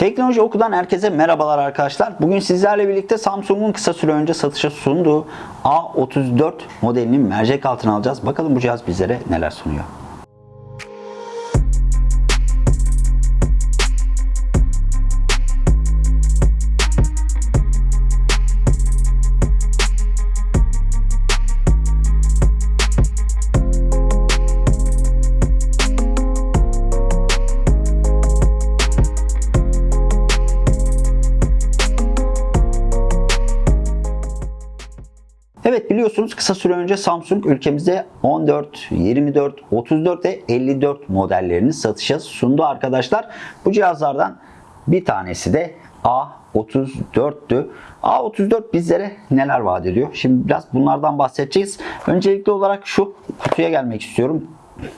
Teknoloji Oku'dan herkese merhabalar arkadaşlar. Bugün sizlerle birlikte Samsung'un kısa süre önce satışa sunduğu A34 modelinin mercek altına alacağız. Bakalım bu cihaz bizlere neler sunuyor. Biliyorsunuz kısa süre önce Samsung ülkemizde 14, 24, 34 ve 54 modellerini satışa sundu arkadaşlar. Bu cihazlardan bir tanesi de A34'tü. A34 bizlere neler vaat ediyor? Şimdi biraz bunlardan bahsedeceğiz. Öncelikli olarak şu kutuya gelmek istiyorum.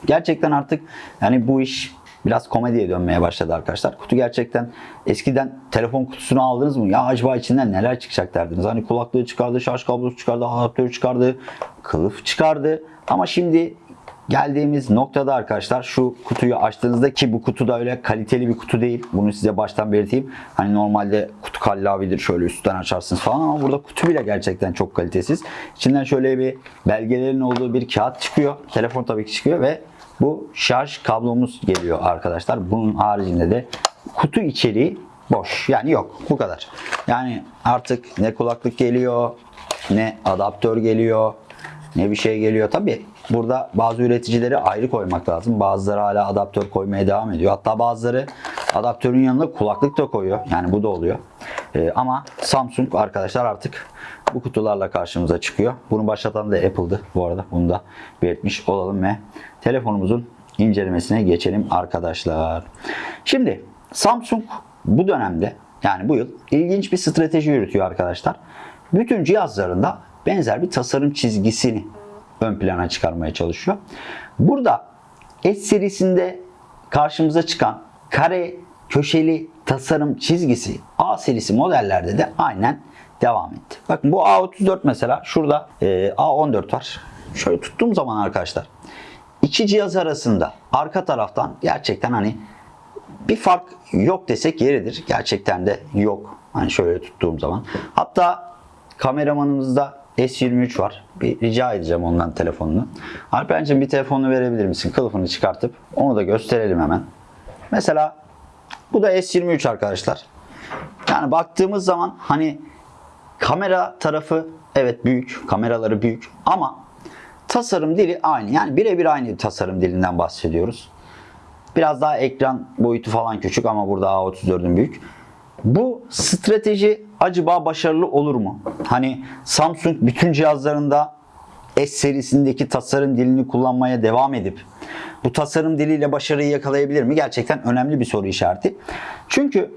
Gerçekten artık yani bu iş biraz komediye dönmeye başladı arkadaşlar. Kutu gerçekten eskiden telefon kutusunu aldınız mı? Ya acaba içinden neler çıkacak derdiniz. Hani kulaklığı çıkardı, şarj kablosu çıkardı, adaptörü çıkardı, kılıf çıkardı. Ama şimdi geldiğimiz noktada arkadaşlar şu kutuyu açtığınızda ki bu kutu da öyle kaliteli bir kutu değil. Bunu size baştan belirteyim. Hani normalde kutu kallavidir şöyle üstten açarsınız falan ama burada kutu bile gerçekten çok kalitesiz. İçinden şöyle bir belgelerin olduğu bir kağıt çıkıyor. Telefon tabii ki çıkıyor ve bu şarj kablomuz geliyor arkadaşlar. Bunun haricinde de kutu içeriği boş. Yani yok. Bu kadar. Yani artık ne kulaklık geliyor, ne adaptör geliyor, ne bir şey geliyor. Tabi burada bazı üreticileri ayrı koymak lazım. Bazıları hala adaptör koymaya devam ediyor. Hatta bazıları adaptörün yanında kulaklık da koyuyor. Yani bu da oluyor. Ee, ama Samsung arkadaşlar artık bu kutularla karşımıza çıkıyor. Bunu başlatan da Apple'dı bu arada. Bunu da belirtmiş olalım ve telefonumuzun incelemesine geçelim arkadaşlar. Şimdi Samsung bu dönemde yani bu yıl ilginç bir strateji yürütüyor arkadaşlar. Bütün cihazlarında benzer bir tasarım çizgisini ön plana çıkarmaya çalışıyor. Burada S serisinde karşımıza çıkan kare köşeli tasarım çizgisi A serisi modellerde de aynen devam etti. Bakın bu A34 mesela şurada e, A14 var. Şöyle tuttuğum zaman arkadaşlar iki cihaz arasında arka taraftan gerçekten hani bir fark yok desek yeridir. Gerçekten de yok. Hani şöyle tuttuğum zaman. Hatta kameramanımızda S23 var. Bir rica edeceğim ondan telefonunu. Alper'cim bir telefonunu verebilir misin? Kılıfını çıkartıp onu da gösterelim hemen. Mesela bu da S23 arkadaşlar. Yani baktığımız zaman hani kamera tarafı evet büyük. Kameraları büyük ama tasarım dili aynı. Yani birebir aynı bir tasarım dilinden bahsediyoruz. Biraz daha ekran boyutu falan küçük ama burada A34'ün büyük. Bu strateji acaba başarılı olur mu? Hani Samsung bütün cihazlarında S serisindeki tasarım dilini kullanmaya devam edip bu tasarım diliyle başarıyı yakalayabilir mi? Gerçekten önemli bir soru işareti. Çünkü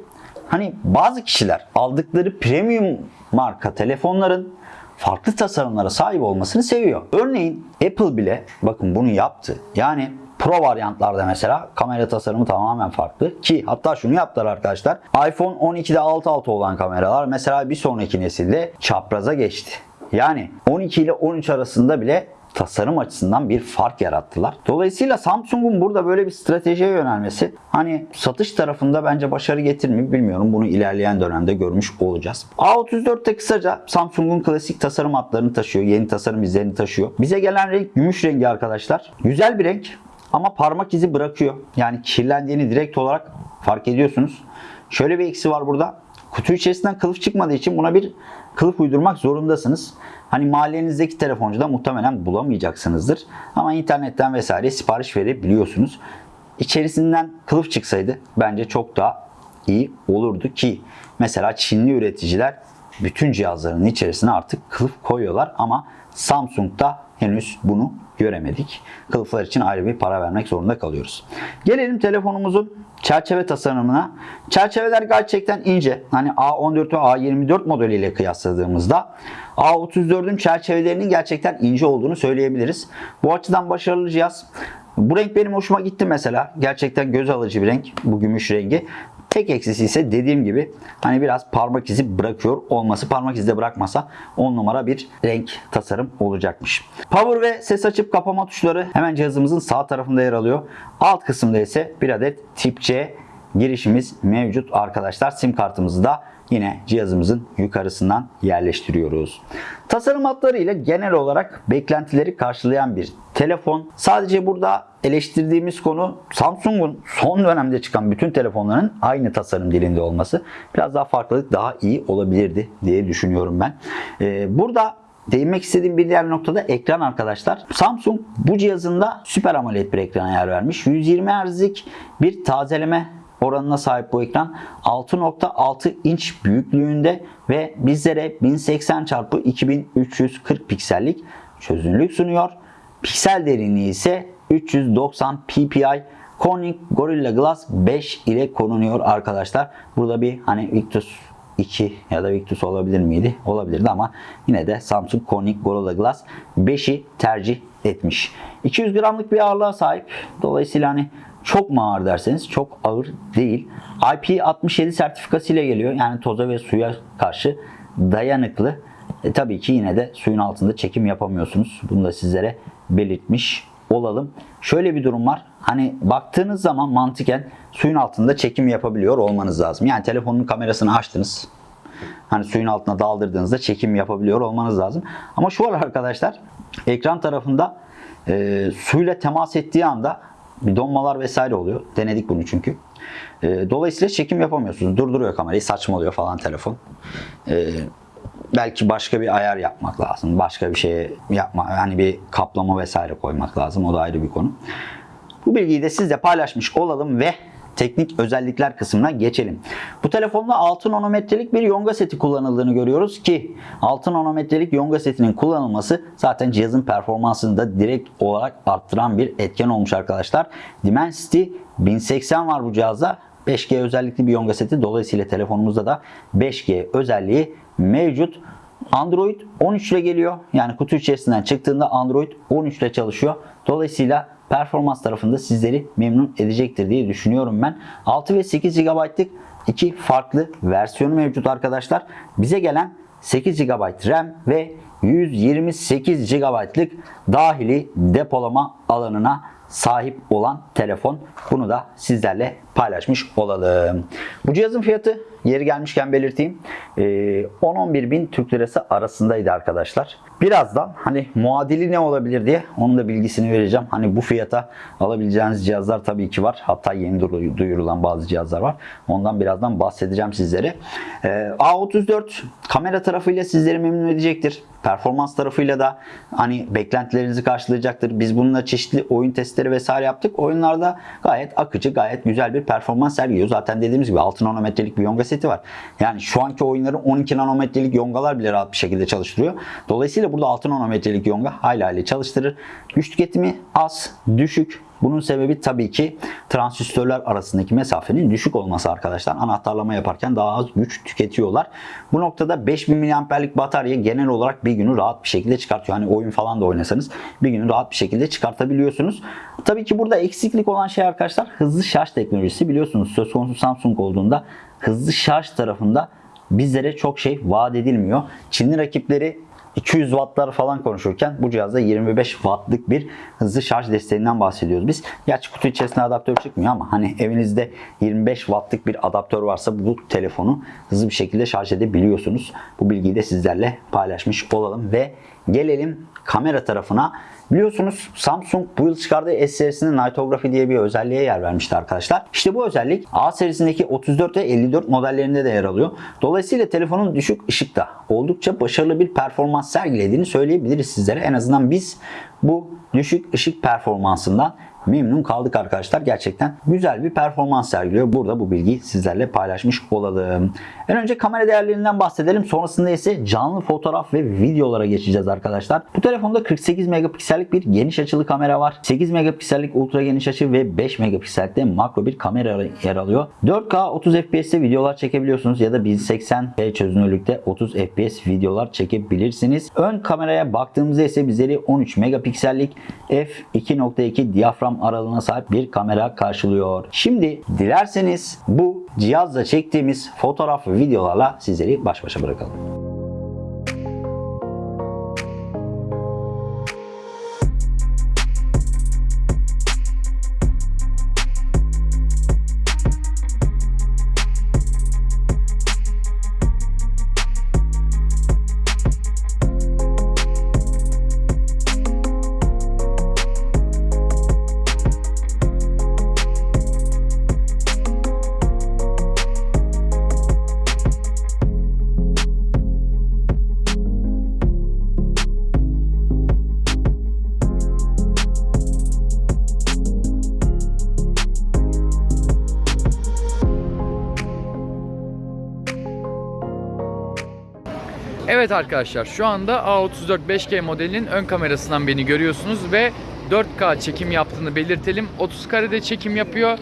hani bazı kişiler aldıkları premium marka telefonların farklı tasarımlara sahip olmasını seviyor. Örneğin Apple bile bakın bunu yaptı. Yani Pro varyantlarda mesela kamera tasarımı tamamen farklı ki hatta şunu yaptılar arkadaşlar. iPhone 12'de alt alta olan kameralar mesela bir sonraki nesilde çapraza geçti. Yani 12 ile 13 arasında bile tasarım açısından bir fark yarattılar. Dolayısıyla Samsung'un burada böyle bir stratejiye yönelmesi hani satış tarafında bence başarı getirmiyor bilmiyorum. Bunu ilerleyen dönemde görmüş olacağız. A34'te kısaca Samsung'un klasik tasarım hatlarını taşıyor. Yeni tasarım izlerini taşıyor. Bize gelen renk gümüş rengi arkadaşlar. Güzel bir renk ama parmak izi bırakıyor. Yani kirlendiğini direkt olarak fark ediyorsunuz. Şöyle bir eksi var burada. Kutu içerisinden kılıf çıkmadığı için buna bir kılıf uydurmak zorundasınız. Hani mahallenizdeki telefoncuda muhtemelen bulamayacaksınızdır. Ama internetten vesaire sipariş verebiliyorsunuz. İçerisinden kılıf çıksaydı bence çok daha iyi olurdu ki mesela Çinli üreticiler bütün cihazlarının içerisine artık kılıf koyuyorlar ama Samsung'da henüz bunu göremedik. Kılıflar için ayrı bir para vermek zorunda kalıyoruz. Gelelim telefonumuzun çerçeve tasarımına. Çerçeveler gerçekten ince. Hani A14 ve A24 modeliyle kıyasladığımızda A34'ün çerçevelerinin gerçekten ince olduğunu söyleyebiliriz. Bu açıdan başarılı cihaz. Bu renk benim hoşuma gitti mesela. Gerçekten göz alıcı bir renk. Bu gümüş rengi. Tek eksisi ise dediğim gibi hani biraz parmak izi bırakıyor olması. Parmak izi de bırakmasa 10 numara bir renk tasarım olacakmış. Power ve ses açıp kapama tuşları hemen cihazımızın sağ tarafında yer alıyor. Alt kısımda ise bir adet tip C girişimiz mevcut arkadaşlar. Sim kartımızı da yine cihazımızın yukarısından yerleştiriyoruz. Tasarım hatlarıyla genel olarak beklentileri karşılayan bir telefon. Sadece burada eleştirdiğimiz konu Samsung'un son dönemde çıkan bütün telefonların aynı tasarım dilinde olması. Biraz daha farklılık daha iyi olabilirdi diye düşünüyorum ben. Ee, burada Değinmek istediğim bir diğer noktada ekran arkadaşlar. Samsung bu cihazında Super AMOLED bir ekrana yer vermiş. 120 Hz'lik bir tazeleme oranına sahip bu ekran 6.6 inç büyüklüğünde ve bizlere 1080 x 2340 piksellik çözünürlük sunuyor. Piksel derinliği ise 390 ppi Corning Gorilla Glass 5 ile korunuyor arkadaşlar. Burada bir hani Victus 2 ya da Victus olabilir miydi? Olabilirdi ama yine de Samsung Corning Gorilla Glass 5'i tercih etmiş. 200 gramlık bir ağırlığa sahip. Dolayısıyla hani çok mu ağır derseniz çok ağır değil. IP67 sertifikası ile geliyor. Yani toza ve suya karşı dayanıklı. E, tabii ki yine de suyun altında çekim yapamıyorsunuz. Bunu da sizlere belirtmiş olalım. Şöyle bir durum var. Hani baktığınız zaman mantıken suyun altında çekim yapabiliyor olmanız lazım. Yani telefonun kamerasını açtınız. Hani suyun altına daldırdığınızda çekim yapabiliyor olmanız lazım. Ama şu var arkadaşlar. Ekran tarafında e, suyla temas ettiği anda bir donmalar vesaire oluyor. Denedik bunu çünkü. E, dolayısıyla çekim yapamıyorsunuz. Durduruyor kamerayı. Saçmalıyor falan telefon. E, belki başka bir ayar yapmak lazım. Başka bir şey yapma, yani bir kaplama vesaire koymak lazım. O da ayrı bir konu. Bu bilgiyi de sizle paylaşmış olalım ve teknik özellikler kısmına geçelim. Bu telefonda 6 nanometrelik bir yonga seti kullanıldığını görüyoruz ki 6 nanometrelik yonga setinin kullanılması zaten cihazın performansını da direkt olarak arttıran bir etken olmuş arkadaşlar. Dimensity 1080 var bu cihazda. 5G özellikli bir yonga seti. Dolayısıyla telefonumuzda da 5G özelliği mevcut. Android 13 ile geliyor. Yani kutu içerisinden çıktığında Android 13 ile çalışıyor. Dolayısıyla performans tarafında sizleri memnun edecektir diye düşünüyorum ben. 6 ve 8 GB'lık iki farklı versiyonu mevcut arkadaşlar. Bize gelen 8 GB RAM ve 128 GB'lık dahili depolama alanına sahip olan telefon. Bunu da sizlerle paylaşmış olalım. Bu cihazın fiyatı yeri gelmişken belirteyim. 10-11 bin Türk Lirası arasındaydı arkadaşlar. Birazdan hani muadili ne olabilir diye onun da bilgisini vereceğim. Hani bu fiyata alabileceğiniz cihazlar tabii ki var. Hatta yeni duyurulan bazı cihazlar var. Ondan birazdan bahsedeceğim sizlere. A34 kamera tarafıyla sizleri memnun edecektir. Performans tarafıyla da hani beklentilerinizi karşılayacaktır. Biz bununla çeşitli oyun testleri vesaire yaptık. Oyunlarda gayet akıcı, gayet güzel bir performans sergiliyor. Zaten dediğimiz gibi 6 nanometrelik bir yonga seti var. Yani şu anki oyunların 12 nanometrelik yongalar bile rahat bir şekilde çalıştırıyor. Dolayısıyla burada 6 nanometrelik yonga hayli hayli çalıştırır. Güç tüketimi az, düşük bunun sebebi tabii ki transistörler arasındaki mesafenin düşük olması arkadaşlar. Anahtarlama yaparken daha az güç tüketiyorlar. Bu noktada 5000 mAh'lik batarya genel olarak bir günü rahat bir şekilde çıkartıyor. Hani oyun falan da oynasanız bir günü rahat bir şekilde çıkartabiliyorsunuz. Tabii ki burada eksiklik olan şey arkadaşlar hızlı şarj teknolojisi. Biliyorsunuz söz konusu Samsung olduğunda hızlı şarj tarafında bizlere çok şey vaat edilmiyor. Çinli rakipleri 200 wattlar falan konuşurken bu cihazda 25 wattlık bir hızlı şarj desteğinden bahsediyoruz biz. Gerçi kutu içerisinde adaptör çıkmıyor ama hani evinizde 25 wattlık bir adaptör varsa bu telefonu hızlı bir şekilde şarj edebiliyorsunuz. Bu bilgiyi de sizlerle paylaşmış olalım ve gelelim kamera tarafına. Biliyorsunuz Samsung bu yıl çıkardığı S serisinin Nightography diye bir özelliğe yer vermişti arkadaşlar. İşte bu özellik A serisindeki 34 ve 54 modellerinde de yer alıyor. Dolayısıyla telefonun düşük ışıkta oldukça başarılı bir performans sergilediğini söyleyebiliriz sizlere. En azından biz bu düşük ışık performansından memnun kaldık arkadaşlar. Gerçekten güzel bir performans sergiliyor. Burada bu bilgiyi sizlerle paylaşmış olalım. En önce kamera değerlerinden bahsedelim. Sonrasında ise canlı fotoğraf ve videolara geçeceğiz arkadaşlar. Bu telefonda 48 megapiksellik bir geniş açılı kamera var. 8 megapiksellik ultra geniş açı ve 5 megapiksellikte makro bir kamera yer alıyor. 4K 30 FPS'te videolar çekebiliyorsunuz ya da 1080p çözünürlükte 30 FPS videolar çekebilirsiniz. Ön kameraya baktığımızda ise bizleri 13 megapiksellik f2.2 diyafram aralığına sahip bir kamera karşılıyor. Şimdi dilerseniz bu cihazla çektiğimiz fotoğraf ve videolarla sizleri baş başa bırakalım. Evet arkadaşlar şu anda A34 5G modelinin ön kamerasından beni görüyorsunuz ve 4K çekim yaptığını belirtelim. 30 karede çekim yapıyor.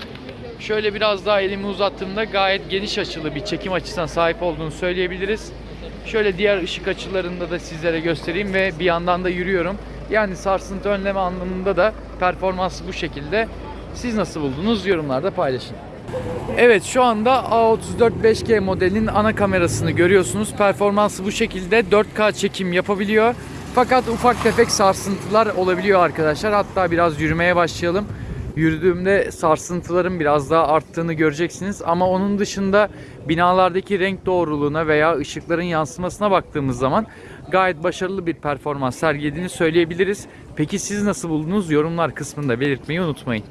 Şöyle biraz daha elimi uzattığımda gayet geniş açılı bir çekim açısına sahip olduğunu söyleyebiliriz. Şöyle diğer ışık açılarında da sizlere göstereyim ve bir yandan da yürüyorum. Yani sarsıntı önleme anlamında da performansı bu şekilde. Siz nasıl buldunuz? Yorumlarda paylaşın. Evet şu anda A34 5G modelinin ana kamerasını görüyorsunuz. Performansı bu şekilde 4K çekim yapabiliyor. Fakat ufak tefek sarsıntılar olabiliyor arkadaşlar. Hatta biraz yürümeye başlayalım. Yürüdüğümde sarsıntıların biraz daha arttığını göreceksiniz. Ama onun dışında binalardaki renk doğruluğuna veya ışıkların yansımasına baktığımız zaman gayet başarılı bir performans sergilediğini söyleyebiliriz. Peki siz nasıl buldunuz? Yorumlar kısmında belirtmeyi unutmayın.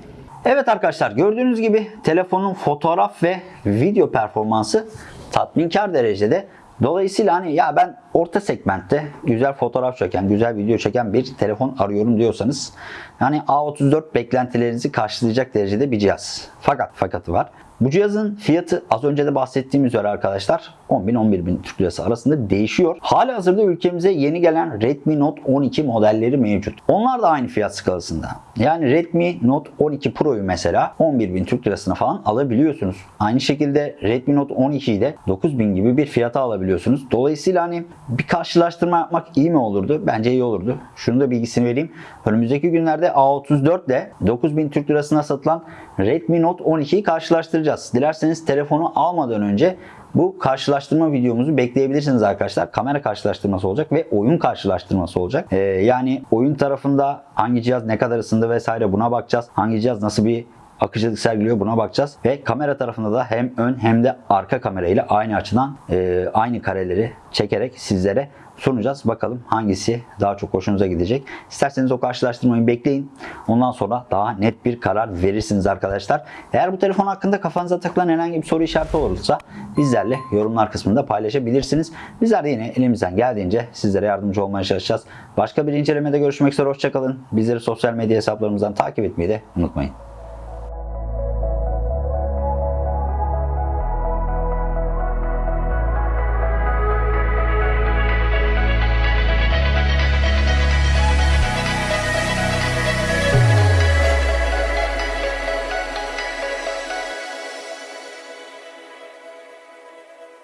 Evet arkadaşlar gördüğünüz gibi telefonun fotoğraf ve video performansı tatminkar derecede. Dolayısıyla hani ya ben orta segmentte güzel fotoğraf çeken, güzel video çeken bir telefon arıyorum diyorsanız yani A34 beklentilerinizi karşılayacak derecede bir cihaz. Fakat fakatı var. Bu cihazın fiyatı az önce de bahsettiğim üzere arkadaşlar 10.000-11.000 Türk Lirası arasında değişiyor. Hali hazırda ülkemize yeni gelen Redmi Note 12 modelleri mevcut. Onlar da aynı fiyat skalasında. Yani Redmi Note 12 Pro'yu mesela 11.000 Türk Lirasına falan alabiliyorsunuz. Aynı şekilde Redmi Note 12'yi de 9.000 gibi bir fiyata alabiliyorsunuz. Dolayısıyla hani bir karşılaştırma yapmak iyi mi olurdu? Bence iyi olurdu. Şunu da bilgisini vereyim. Önümüzdeki günlerde A34 ile 9000 Türk Lirasına satılan Redmi Note 12'yi karşılaştıracağız. Dilerseniz telefonu almadan önce bu karşılaştırma videomuzu bekleyebilirsiniz arkadaşlar. Kamera karşılaştırması olacak ve oyun karşılaştırması olacak. Ee, yani oyun tarafında hangi cihaz ne kadar ısındı vesaire buna bakacağız. Hangi cihaz nasıl bir akıcılık sergiliyor buna bakacağız. Ve kamera tarafında da hem ön hem de arka kamerayla aynı açıdan e, aynı kareleri çekerek sizlere sunacağız. Bakalım hangisi daha çok hoşunuza gidecek. İsterseniz o karşılaştırmayı bekleyin. Ondan sonra daha net bir karar verirsiniz arkadaşlar. Eğer bu telefon hakkında kafanıza takılan herhangi bir soru işareti olursa bizlerle yorumlar kısmında paylaşabilirsiniz. Bizler de yine elimizden geldiğince sizlere yardımcı olmaya çalışacağız. Başka bir incelemede görüşmek üzere. Hoşçakalın. Bizleri sosyal medya hesaplarımızdan takip etmeyi de unutmayın.